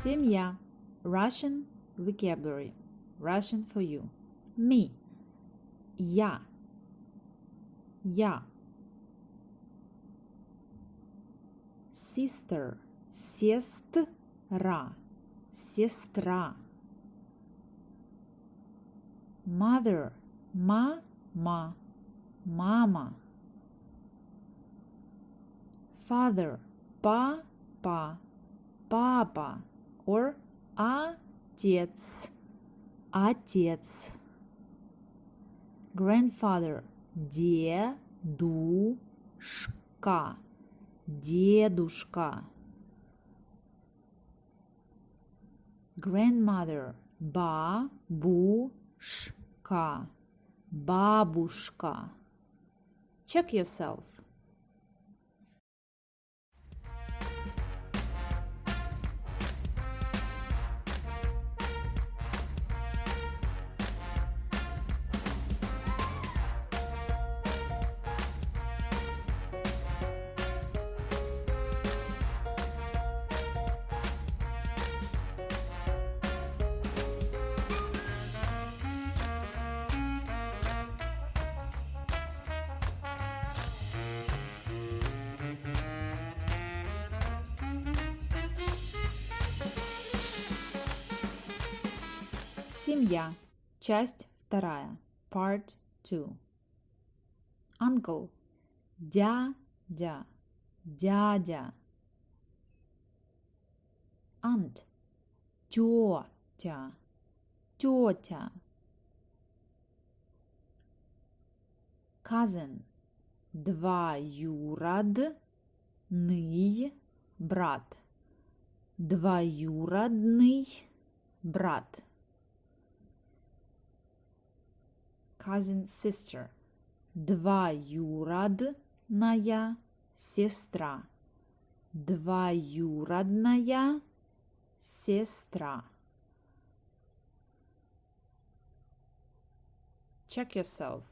Семья. Russian vocabulary. Russian for you. Me. Я. Я. Sister. Сестра. Сестра. Mother. Мама. Мама. Father. Папа. Папа. Or отец. Отец. Grandfather. Дедушка. Дедушка. Grandmother. Бабушка. Бабушка. Check yourself. Семья. Часть вторая. Part 2. Uncle. Дядя. Дядя. Aunt. Тетя. Тетя. Cousin. Двоюродный брат. Двоюродный брат. Cousin sister. Двоюродная сестра. Двоюродная сестра. Check yourself.